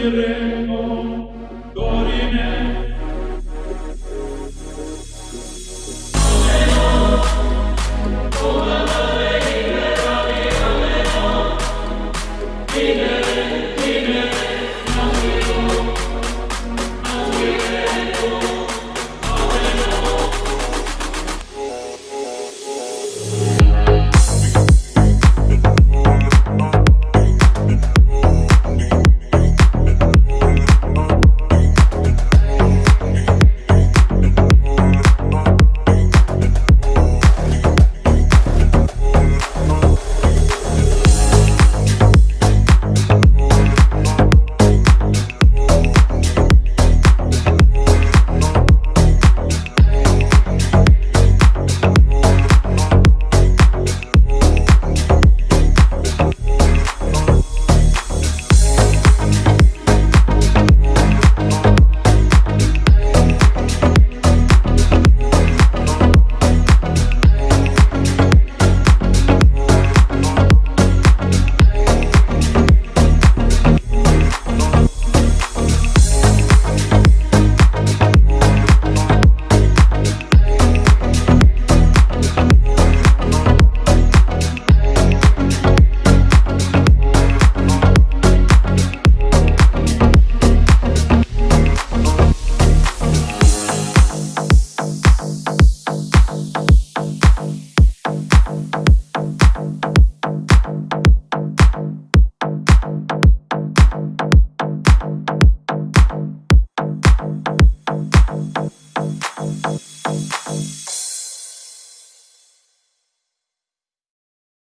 Spirit.